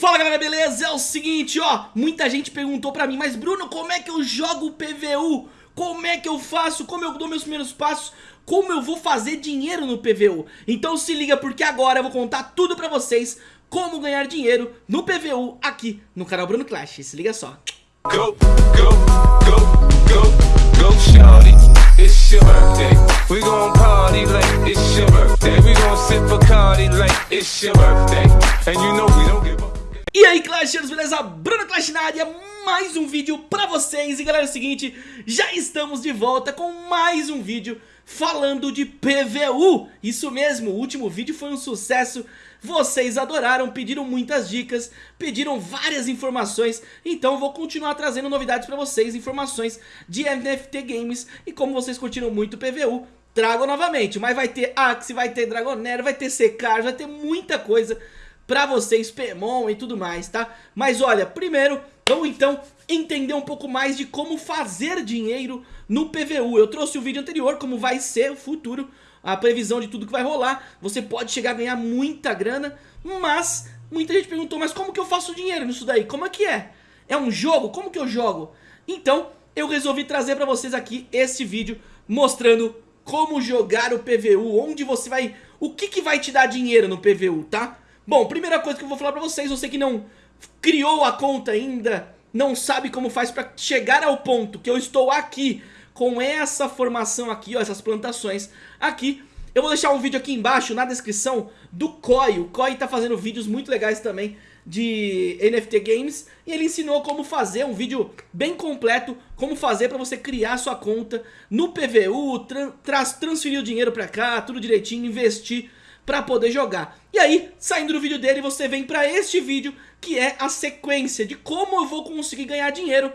Fala galera, beleza? É o seguinte, ó, muita gente perguntou pra mim, mas Bruno, como é que eu jogo PVU? Como é que eu faço? Como eu dou meus primeiros passos? Como eu vou fazer dinheiro no PVU? Então se liga porque agora eu vou contar tudo pra vocês como ganhar dinheiro no PVU aqui no canal Bruno Clash. Se liga só. Go, go, go, go, go, shawty. It's your birthday. We gon' party like it's your birthday. We gon' sip like it's your birthday. And you know we don't give e aí Clashers, beleza? Bruno Clash na área, mais um vídeo pra vocês. E galera, é o seguinte, já estamos de volta com mais um vídeo falando de PVU Isso mesmo, o último vídeo foi um sucesso. Vocês adoraram, pediram muitas dicas, pediram várias informações. Então vou continuar trazendo novidades pra vocês, informações de NFT Games. E como vocês curtiram muito PVU, trago novamente. Mas vai ter Axie, vai ter Dragonero, vai ter Secar, vai ter muita coisa pra vocês, Pemon e tudo mais, tá? Mas olha, primeiro, vamos então entender um pouco mais de como fazer dinheiro no PVU. Eu trouxe o vídeo anterior, como vai ser o futuro, a previsão de tudo que vai rolar. Você pode chegar a ganhar muita grana, mas muita gente perguntou, mas como que eu faço dinheiro nisso daí? Como é que é? É um jogo? Como que eu jogo? Então, eu resolvi trazer pra vocês aqui esse vídeo mostrando como jogar o PVU, onde você vai... O que que vai te dar dinheiro no PVU, tá? Bom, primeira coisa que eu vou falar pra vocês, você que não criou a conta ainda, não sabe como faz pra chegar ao ponto que eu estou aqui, com essa formação aqui, ó, essas plantações aqui, eu vou deixar um vídeo aqui embaixo na descrição do Koi, o Koi tá fazendo vídeos muito legais também de NFT Games e ele ensinou como fazer um vídeo bem completo, como fazer para você criar sua conta no PVU, tra transferir o dinheiro para cá, tudo direitinho, investir pra poder jogar. E aí, saindo do vídeo dele, você vem pra este vídeo, que é a sequência de como eu vou conseguir ganhar dinheiro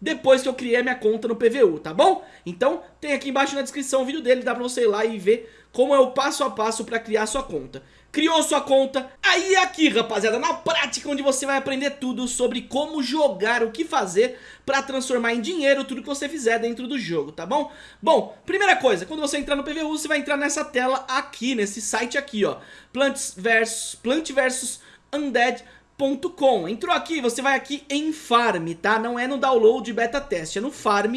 depois que eu criei a minha conta no PVU, tá bom? Então, tem aqui embaixo na descrição o vídeo dele, dá pra você ir lá e ver como é o passo a passo pra criar sua conta criou sua conta. Aí aqui, rapaziada, na prática, onde você vai aprender tudo sobre como jogar, o que fazer pra transformar em dinheiro tudo que você fizer dentro do jogo, tá bom? Bom, primeira coisa, quando você entrar no PVU, você vai entrar nessa tela aqui, nesse site aqui, ó. Plants versus, Plant versus Undead.com. Entrou aqui, você vai aqui em Farm, tá? Não é no download beta teste, é no Farm.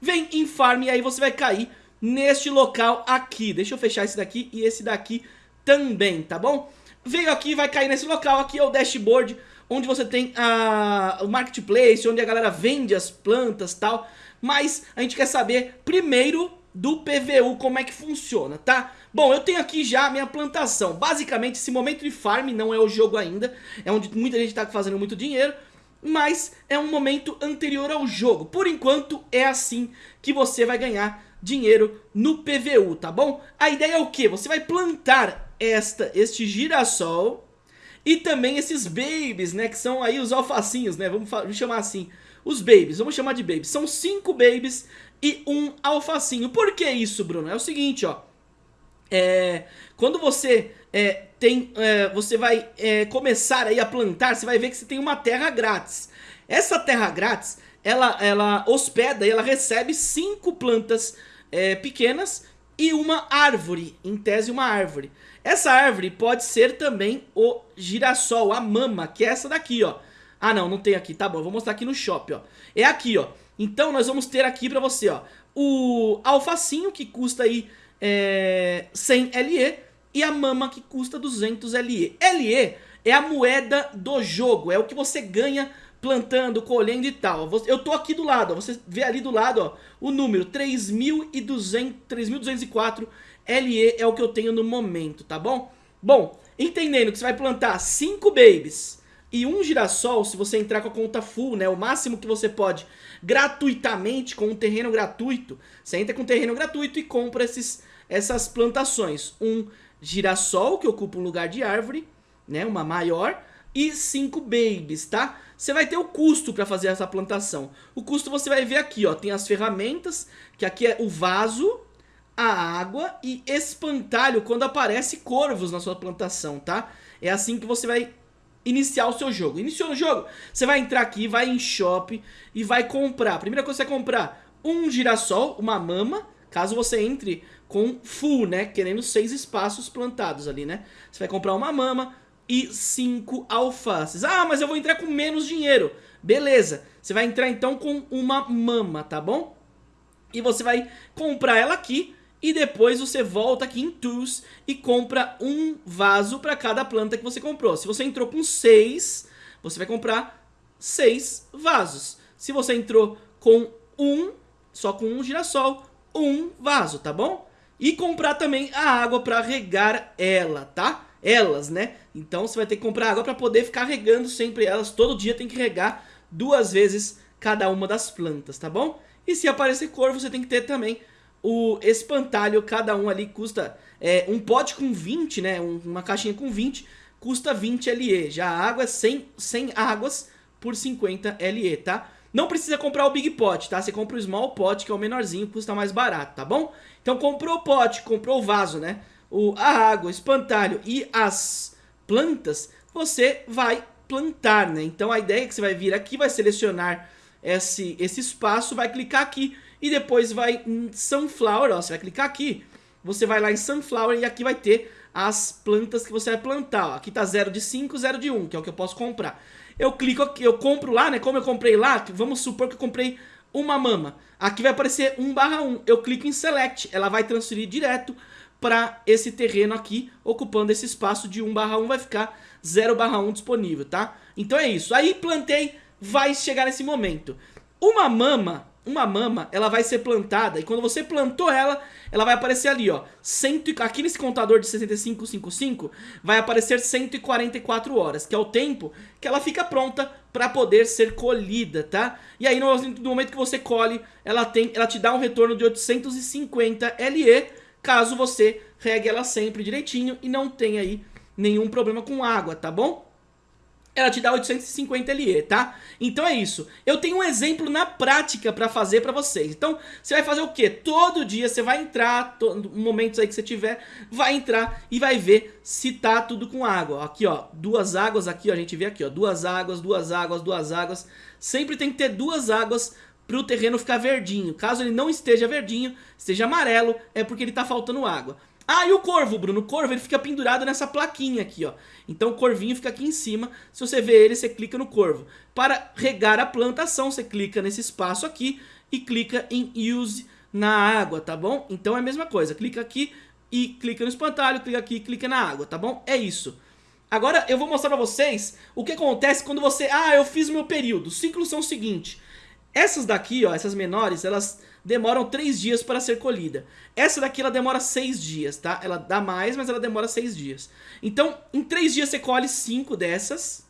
Vem em Farm e aí você vai cair neste local aqui. Deixa eu fechar esse daqui e esse daqui também, tá bom? Veio aqui, vai cair nesse local, aqui é o dashboard, onde você tem a, o marketplace, onde a galera vende as plantas tal. Mas a gente quer saber primeiro do PVU, como é que funciona, tá? Bom, eu tenho aqui já a minha plantação. Basicamente, esse momento de farm não é o jogo ainda, é onde muita gente tá fazendo muito dinheiro, mas é um momento anterior ao jogo. Por enquanto, é assim que você vai ganhar dinheiro no PVU, tá bom? A ideia é o que? Você vai plantar esta, este girassol e também esses babies, né, que são aí os alfacinhos, né, vamos, vamos chamar assim, os babies, vamos chamar de babies, são cinco babies e um alfacinho. Por que isso, Bruno? É o seguinte, ó, é, quando você é, tem, é, você vai é, começar aí a plantar, você vai ver que você tem uma terra grátis. Essa terra grátis, ela, ela hospeda e ela recebe cinco plantas é, pequenas e uma árvore, em tese uma árvore. Essa árvore pode ser também o girassol, a mama, que é essa daqui, ó. Ah, não, não tem aqui, tá bom, vou mostrar aqui no shop, ó. É aqui, ó. Então nós vamos ter aqui pra você, ó, o alfacinho, que custa aí é, 100 LE, e a mama, que custa 200 LE. LE é a moeda do jogo, é o que você ganha plantando, colhendo e tal. Eu tô aqui do lado, ó, você vê ali do lado, ó, o número 3.204 LE é o que eu tenho no momento, tá bom? Bom, entendendo que você vai plantar 5 babies e um girassol, se você entrar com a conta full, né, o máximo que você pode, gratuitamente, com um terreno gratuito, você entra com um terreno gratuito e compra esses, essas plantações. Um girassol, que ocupa um lugar de árvore, né, uma maior, e 5 babies, tá? Você vai ter o custo para fazer essa plantação. O custo você vai ver aqui, ó, tem as ferramentas, que aqui é o vaso, a água e espantalho quando aparece corvos na sua plantação, tá? É assim que você vai iniciar o seu jogo. Iniciou o jogo, você vai entrar aqui, vai em shop e vai comprar. Primeira coisa que você vai comprar, um girassol, uma mama, caso você entre com full, né? Querendo seis espaços plantados ali, né? Você vai comprar uma mama, e 5 alfaces. Ah, mas eu vou entrar com menos dinheiro. Beleza, você vai entrar então com uma mama, tá bom? E você vai comprar ela aqui e depois você volta aqui em Tools e compra um vaso para cada planta que você comprou. Se você entrou com 6, você vai comprar 6 vasos. Se você entrou com um, só com um girassol, um vaso, tá bom? E comprar também a água para regar ela, tá? Elas, né? Então você vai ter que comprar água para poder ficar regando sempre elas. Todo dia tem que regar duas vezes cada uma das plantas, tá bom? E se aparecer corvo, você tem que ter também o espantalho. Cada um ali custa é, um pote com 20, né? Uma caixinha com 20 custa 20 LE. Já a água é 100, 100 águas por 50 LE, tá? Não precisa comprar o Big Pot, tá? Você compra o Small Pot, que é o menorzinho, custa mais barato, tá bom? Então comprou o pote, comprou o vaso, né? O, a água, o espantalho e as plantas, você vai plantar, né? Então a ideia é que você vai vir aqui, vai selecionar esse, esse espaço, vai clicar aqui e depois vai em Sunflower, ó, você vai clicar aqui, você vai lá em Sunflower e aqui vai ter as plantas que você vai plantar, ó. Aqui tá 0 de 5, 0 de 1, um, que é o que eu posso comprar. Eu clico aqui, eu compro lá, né, como eu comprei lá, vamos supor que eu comprei uma mama. Aqui vai aparecer 1 barra 1, eu clico em Select, ela vai transferir direto para esse terreno aqui, ocupando esse espaço de 1 barra 1, vai ficar 0 barra 1 disponível, tá? Então é isso, aí plantei, vai chegar nesse momento. Uma mama, uma mama, ela vai ser plantada e quando você plantou ela, ela vai aparecer ali, ó. Cento, aqui nesse contador de 6555 vai aparecer 144 horas, que é o tempo que ela fica pronta para poder ser colhida, tá? E aí no, momento que você colhe, ela, tem, ela te dá um retorno de 850 LE, caso você regue ela sempre direitinho e não tenha aí nenhum problema com água, tá bom? Ela te dá 850 LE, tá? Então é isso. Eu tenho um exemplo na prática pra fazer pra vocês. Então, você vai fazer o quê? Todo dia você vai entrar, momentos aí que você tiver, vai entrar e vai ver se tá tudo com água. Aqui, ó, duas águas aqui, ó, a gente vê aqui, ó, duas águas, duas águas, duas águas. Sempre tem que ter duas águas pro terreno ficar verdinho. Caso ele não esteja verdinho, esteja amarelo, é porque ele tá faltando água. Ah, e o corvo, Bruno? O corvo ele fica pendurado nessa plaquinha aqui, ó. Então o corvinho fica aqui em cima. Se você vê ele, você clica no corvo. Para regar a plantação, você clica nesse espaço aqui e clica em Use na água, tá bom? Então é a mesma coisa. Clica aqui e clica no espantalho, clica aqui e clica na água, tá bom? É isso. Agora eu vou mostrar pra vocês o que acontece quando você... Ah, eu fiz meu período. Os ciclos são o seguinte. Essas daqui, ó, essas menores, elas demoram 3 dias para ser colhida. Essa daqui ela demora 6 dias, tá? Ela dá mais, mas ela demora 6 dias. Então, em 3 dias você colhe 5 dessas.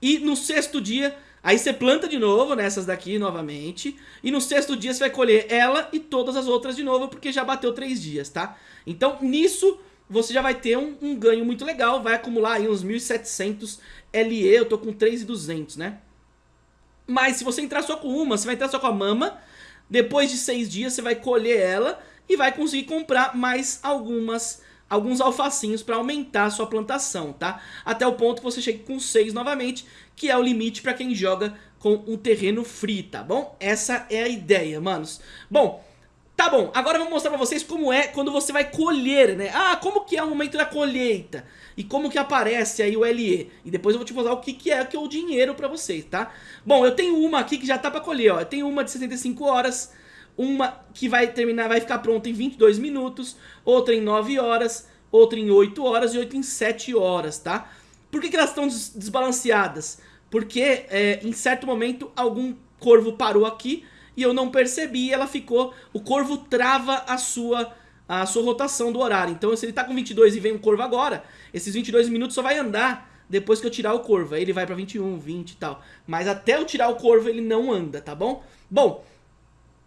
E no sexto dia, aí você planta de novo nessas daqui novamente. E no sexto dia você vai colher ela e todas as outras de novo, porque já bateu 3 dias, tá? Então, nisso você já vai ter um, um ganho muito legal, vai acumular aí uns 1.700 LE, eu tô com 3.200, né? Mas se você entrar só com uma, você vai entrar só com a mama, depois de seis dias você vai colher ela e vai conseguir comprar mais algumas alguns alfacinhos para aumentar a sua plantação, tá? Até o ponto que você chegue com seis novamente, que é o limite para quem joga com um terreno free, tá bom? Essa é a ideia, manos. Bom, tá bom, agora eu vou mostrar pra vocês como é quando você vai colher, né? Ah, como que é o momento da colheita? E como que aparece aí o LE? E depois eu vou te mostrar o que, que é que é o dinheiro pra vocês, tá? Bom, eu tenho uma aqui que já tá pra colher, ó. Eu tenho uma de 65 horas, uma que vai terminar, vai ficar pronta em 22 minutos, outra em 9 horas, outra em 8 horas e outra em 7 horas, tá? Por que, que elas estão desbalanceadas? Porque é, em certo momento algum corvo parou aqui e eu não percebi, ela ficou, o corvo trava a sua a sua rotação do horário. Então se ele tá com 22 e vem um corvo agora, esses 22 minutos só vai andar depois que eu tirar o corvo. Aí ele vai pra 21, 20 e tal. Mas até eu tirar o corvo ele não anda, tá bom? Bom,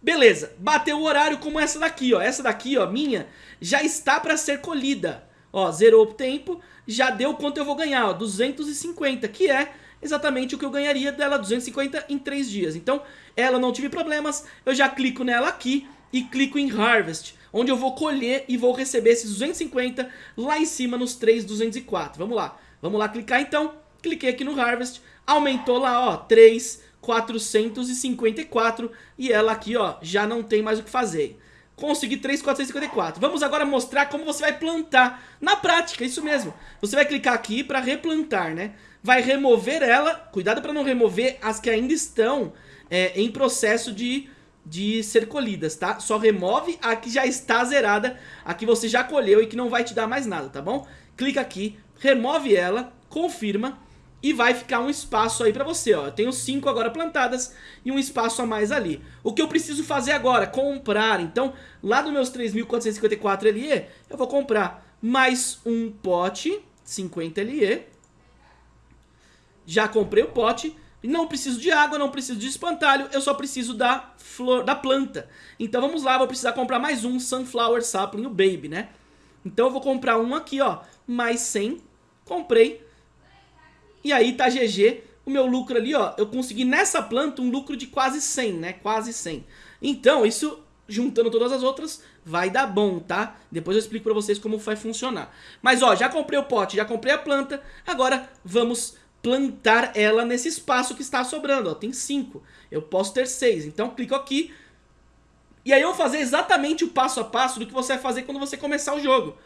beleza. Bateu o horário como essa daqui, ó. Essa daqui, ó, minha, já está pra ser colhida. Ó, zerou o tempo, já deu quanto eu vou ganhar, ó, 250, que é exatamente o que eu ganharia dela, 250 em 3 dias. Então, ela não tive problemas, eu já clico nela aqui e clico em Harvest, onde eu vou colher e vou receber esses 250 lá em cima nos 3,204. Vamos lá, vamos lá clicar então, cliquei aqui no Harvest, aumentou lá, ó, 3,454 e ela aqui, ó, já não tem mais o que fazer. consegui 3,454. Vamos agora mostrar como você vai plantar. Na prática, isso mesmo. Você vai clicar aqui para replantar, né? Vai remover ela. Cuidado para não remover as que ainda estão é, em processo de, de ser colhidas, tá? Só remove a que já está zerada, a que você já colheu e que não vai te dar mais nada, tá bom? Clica aqui, remove ela, confirma e vai ficar um espaço aí pra você, ó. Eu tenho cinco agora plantadas e um espaço a mais ali. O que eu preciso fazer agora? Comprar. Então, lá dos meus 3.454 LE, eu vou comprar mais um pote, 50 LE. Já comprei o pote. Não preciso de água, não preciso de espantalho, eu só preciso da flor, da planta. Então vamos lá, vou precisar comprar mais um Sunflower Sapling, o Baby, né? Então eu vou comprar um aqui, ó, mais 100. Comprei e aí tá GG, o meu lucro ali, ó, eu consegui nessa planta um lucro de quase 100, né? Quase 100. Então, isso, juntando todas as outras, vai dar bom, tá? Depois eu explico pra vocês como vai funcionar. Mas, ó, já comprei o pote, já comprei a planta, agora vamos plantar ela nesse espaço que está sobrando, ó, tem 5. Eu posso ter 6, então clico aqui, e aí eu vou fazer exatamente o passo a passo do que você vai fazer quando você começar o jogo.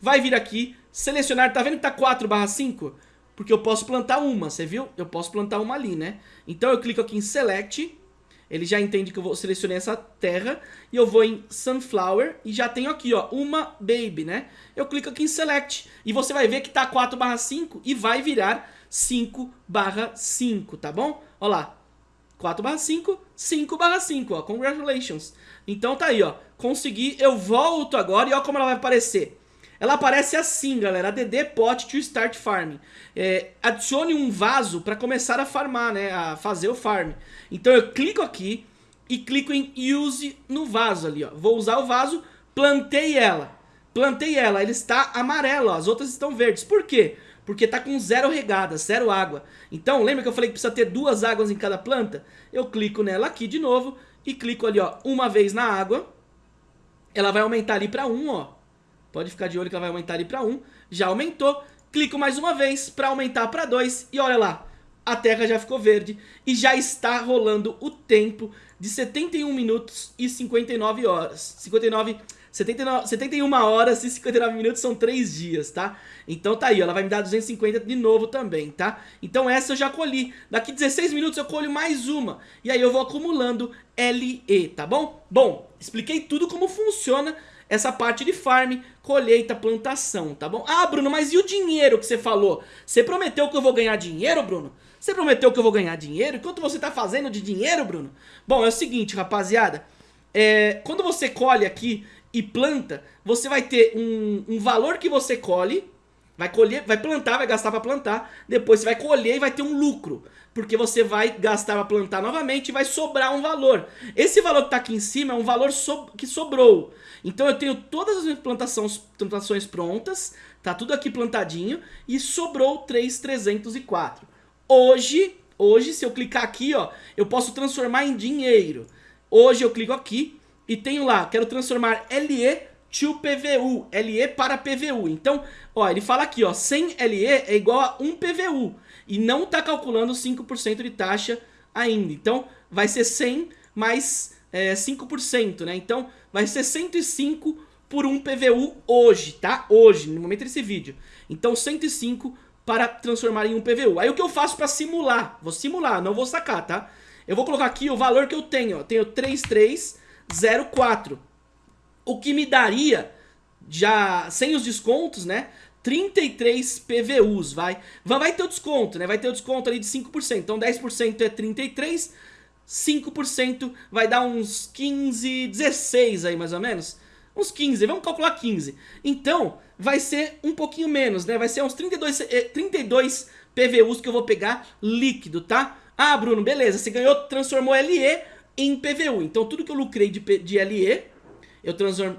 Vai vir aqui, selecionar, tá vendo que tá 4 barra 5? porque eu posso plantar uma, você viu? Eu posso plantar uma ali, né? Então eu clico aqui em Select, ele já entende que eu vou selecionar essa terra, e eu vou em Sunflower, e já tenho aqui, ó, uma Baby, né? Eu clico aqui em Select, e você vai ver que tá 4 barra 5, e vai virar 5 barra 5, tá bom? Ó lá, 4 barra 5, 5 barra 5, ó, congratulations. Então tá aí, ó, consegui, eu volto agora, e ó como ela vai aparecer. Ela aparece assim, galera, ADD Pot to Start Farming. É, adicione um vaso para começar a farmar, né, a fazer o farm. Então eu clico aqui e clico em Use no vaso ali, ó. Vou usar o vaso, plantei ela. Plantei ela, ele está amarelo, ó, as outras estão verdes. Por quê? Porque tá com zero regada, zero água. Então, lembra que eu falei que precisa ter duas águas em cada planta? Eu clico nela aqui de novo e clico ali, ó, uma vez na água. Ela vai aumentar ali para um, ó. Pode ficar de olho que ela vai aumentar ali para 1. Já aumentou. Clico mais uma vez para aumentar para 2. E olha lá, a terra já ficou verde. E já está rolando o tempo de 71 minutos e 59 horas. 59... 79, 71 horas e 59 minutos são 3 dias, tá? Então tá aí, ela vai me dar 250 de novo também, tá? Então essa eu já colhi. Daqui 16 minutos eu colho mais uma. E aí eu vou acumulando LE, tá bom? Bom, expliquei tudo como funciona essa parte de farm, colheita, plantação, tá bom? Ah, Bruno, mas e o dinheiro que você falou? Você prometeu que eu vou ganhar dinheiro, Bruno? Você prometeu que eu vou ganhar dinheiro? Quanto você tá fazendo de dinheiro, Bruno? Bom, é o seguinte, rapaziada. É, quando você colhe aqui e planta, você vai ter um, um valor que você colhe, vai colher, vai plantar, vai gastar para plantar, depois você vai colher e vai ter um lucro, porque você vai gastar para plantar novamente e vai sobrar um valor. Esse valor que tá aqui em cima é um valor so, que sobrou. Então eu tenho todas as minhas plantações, plantações prontas, tá tudo aqui plantadinho e sobrou 3,304. Hoje, hoje se eu clicar aqui, ó, eu posso transformar em dinheiro. Hoje eu clico aqui e tenho lá, quero transformar LE to PVU, LE para PVU. Então, ó, ele fala aqui, ó, 100 LE é igual a 1 PVU e não tá calculando 5% de taxa ainda. Então, vai ser 100 mais é, 5%, né? Então vai ser 105 por 1 PVU hoje, tá? Hoje, no momento desse vídeo. Então 105 para transformar em um PVU. Aí o que eu faço para simular? Vou simular, não vou sacar, tá? Eu vou colocar aqui o valor que eu tenho, ó. Tenho 3304. O que me daria, já sem os descontos, né? 33 PVUs, vai. Vai ter o desconto, né? Vai ter o desconto ali de 5%. Então 10% é 33 5% vai dar uns 15, 16 aí mais ou menos. Uns 15, vamos calcular 15. Então, vai ser um pouquinho menos, né? Vai ser uns 32, 32 PVUs que eu vou pegar líquido, tá? Ah, Bruno, beleza, você ganhou, transformou LE em PVU. Então, tudo que eu lucrei de, de LE, eu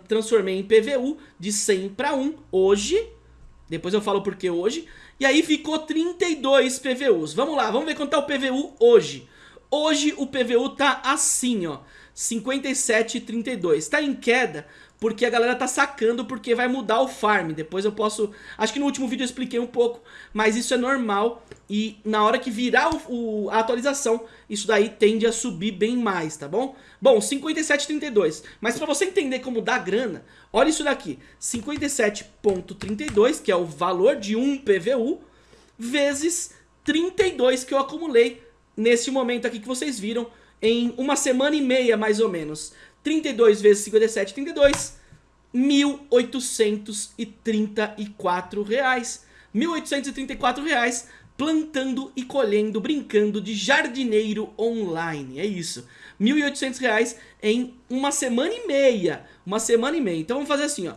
transformei em PVU de 100 para 1 hoje. Depois eu falo por que hoje. E aí ficou 32 PVUs. Vamos lá, vamos ver quanto tá o PVU hoje. Hoje o PVU tá assim, ó, 57,32. Tá em queda porque a galera tá sacando porque vai mudar o farm. Depois eu posso... Acho que no último vídeo eu expliquei um pouco, mas isso é normal e na hora que virar o, o, a atualização, isso daí tende a subir bem mais, tá bom? Bom, 57,32. Mas pra você entender como dá grana, olha isso daqui. 57,32, que é o valor de um PVU, vezes 32 que eu acumulei nesse momento aqui que vocês viram em uma semana e meia mais ou menos. 32 vezes 57, 32, 1.834 reais. 1.834 reais plantando e colhendo, brincando de jardineiro online. É isso. 1.800 reais em uma semana e meia. Uma semana e meia. Então vamos fazer assim, ó.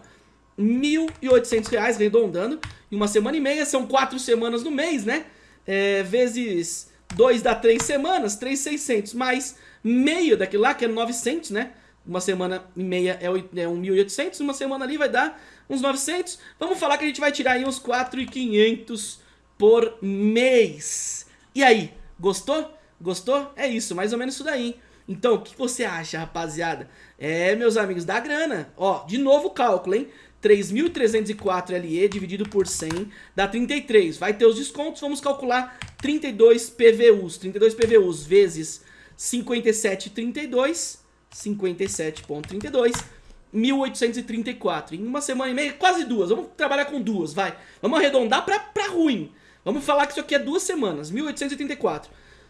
1.800 reais, arredondando. Em uma semana e meia, são quatro semanas no mês, né? É, vezes 2 dá 3 semanas, 3,600. Mais meio daquilo lá, que é 900, né? Uma semana e meia é 1.800, uma semana ali vai dar uns 900. Vamos falar que a gente vai tirar aí uns 4.500 por mês. E aí, gostou? Gostou? É isso, mais ou menos isso daí. Então, o que você acha, rapaziada? É, meus amigos, dá grana. Ó, de novo o cálculo, hein? 3.304 LE dividido por 100 dá 33. Vai ter os descontos, vamos calcular 32 PVUs. 32 PVUs vezes 57,32, 57,32, 1.834. Em uma semana e meia, quase duas. Vamos trabalhar com duas, vai. Vamos arredondar pra, pra ruim. Vamos falar que isso aqui é duas semanas, 1.834.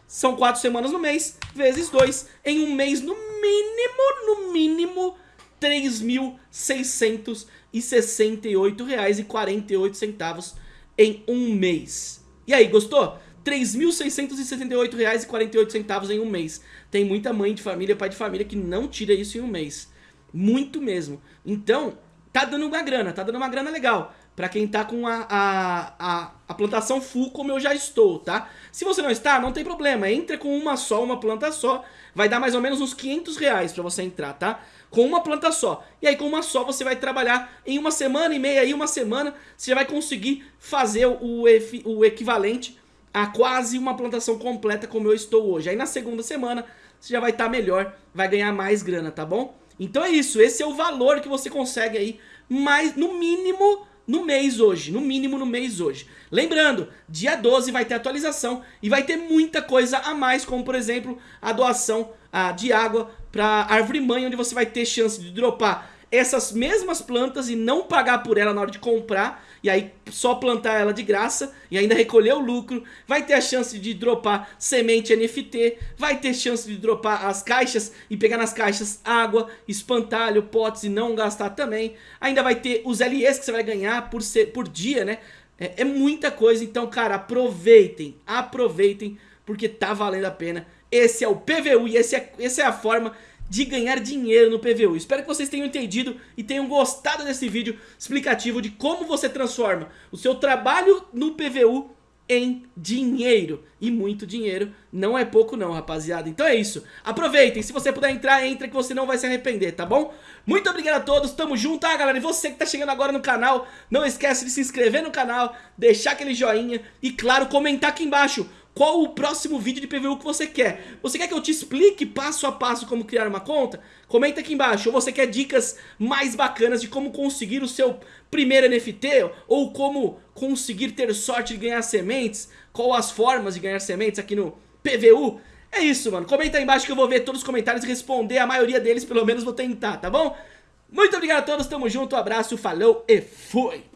São quatro semanas no mês, vezes dois. Em um mês, no mínimo, no mínimo, 3.668 reais e 48 centavos em um mês. E aí, gostou? 3.678 reais e 48 centavos em um mês. Tem muita mãe de família, pai de família que não tira isso em um mês. Muito mesmo. Então, tá dando uma grana, tá dando uma grana legal. Pra quem tá com a, a, a, a, plantação full como eu já estou, tá? Se você não está, não tem problema. Entra com uma só, uma planta só. Vai dar mais ou menos uns 500 reais pra você entrar, tá? Com uma planta só. E aí com uma só você vai trabalhar em uma semana e meia, aí uma semana, você vai conseguir fazer o, o equivalente a quase uma plantação completa como eu estou hoje. Aí na segunda semana você já vai estar tá melhor, vai ganhar mais grana, tá bom? Então é isso, esse é o valor que você consegue aí, mais no mínimo no mês hoje, no mínimo no mês hoje. Lembrando, dia 12 vai ter atualização e vai ter muita coisa a mais, como por exemplo a doação a, de água para árvore mãe, onde você vai ter chance de dropar essas mesmas plantas e não pagar por ela na hora de comprar, e aí só plantar ela de graça e ainda recolher o lucro, vai ter a chance de dropar semente NFT, vai ter chance de dropar as caixas e pegar nas caixas água, espantalho, potes e não gastar também, ainda vai ter os LEs que você vai ganhar por, ser, por dia, né? É, é muita coisa, então cara, aproveitem, aproveitem, porque tá valendo a pena. Esse é o PVU e esse é, essa é a forma de ganhar dinheiro no PVU. Espero que vocês tenham entendido e tenham gostado desse vídeo explicativo de como você transforma o seu trabalho no PVU em dinheiro. E muito dinheiro não é pouco não, rapaziada. Então é isso. Aproveitem. Se você puder entrar, entra que você não vai se arrepender, tá bom? Muito obrigado a todos. Tamo junto, tá, galera? E você que tá chegando agora no canal, não esquece de se inscrever no canal, deixar aquele joinha e, claro, comentar aqui embaixo qual o próximo vídeo de PVU que você quer. Você quer que eu te explique passo a passo como criar uma conta? Comenta aqui embaixo. Ou você quer dicas mais bacanas de como conseguir o seu primeiro NFT? Ou como conseguir ter sorte de ganhar sementes? Qual as formas de ganhar sementes aqui no PVU? É isso, mano. Comenta aí embaixo que eu vou ver todos os comentários e responder. A maioria deles, pelo menos, vou tentar, tá bom? Muito obrigado a todos, tamo junto, abraço, falou e fui!